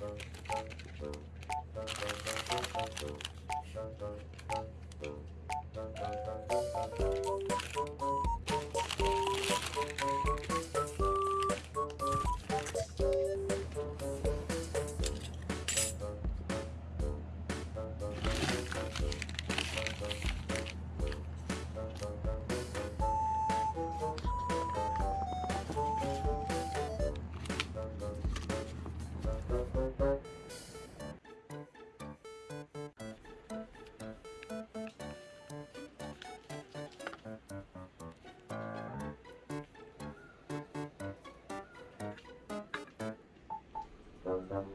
Thank you.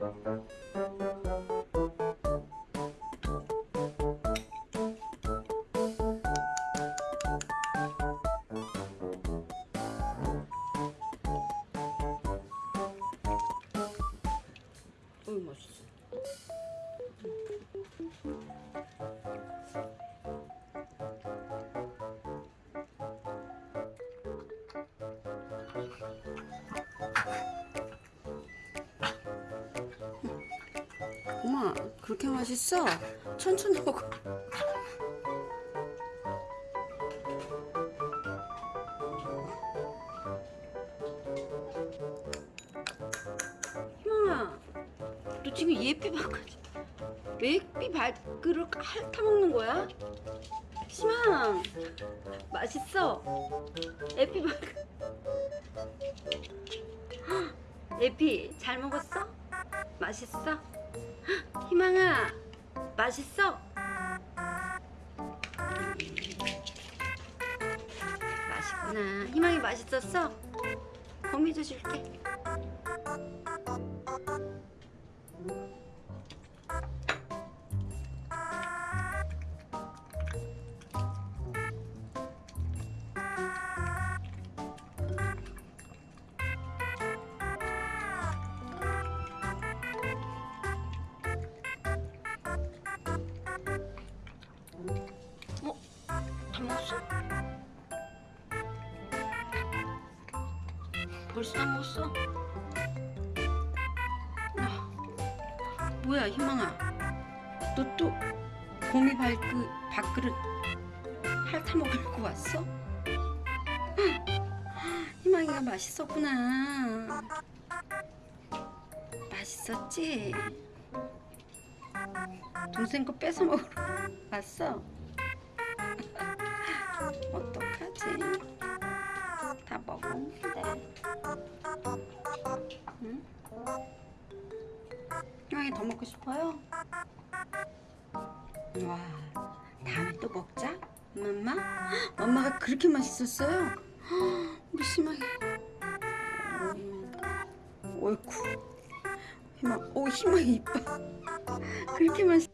어이 맛있어. 엄 그렇게 맛있어? 천천히 먹어. 희망아, 너 지금 예삐 밥까지 예삐 밥그릇 핥아 먹는 거야? 희망, 맛있어. 예삐 밥. 예삐 잘 먹었어? 맛있어? 희망아, 맛있어? 맛있구나. 희망이 맛있었어? 거미도 줄게. 벌써 다 먹었어? 아, 뭐야 희망아 너 또 고미 발그 밥그릇 핥아 먹으려고 왔어? 희망이가 맛있었구나 맛있었지? 동생 거 뺏어 먹으러 왔어? 어떡하지? 다 먹었는데. 응? 형이 더 먹고 싶어요? 와, 다음에 또 먹자. 엄마? 엄마가 그렇게 맛있었어요? 우리 심하게. 어이쿠. 희망, 오, 희망이 이뻐. 그렇게 맛있.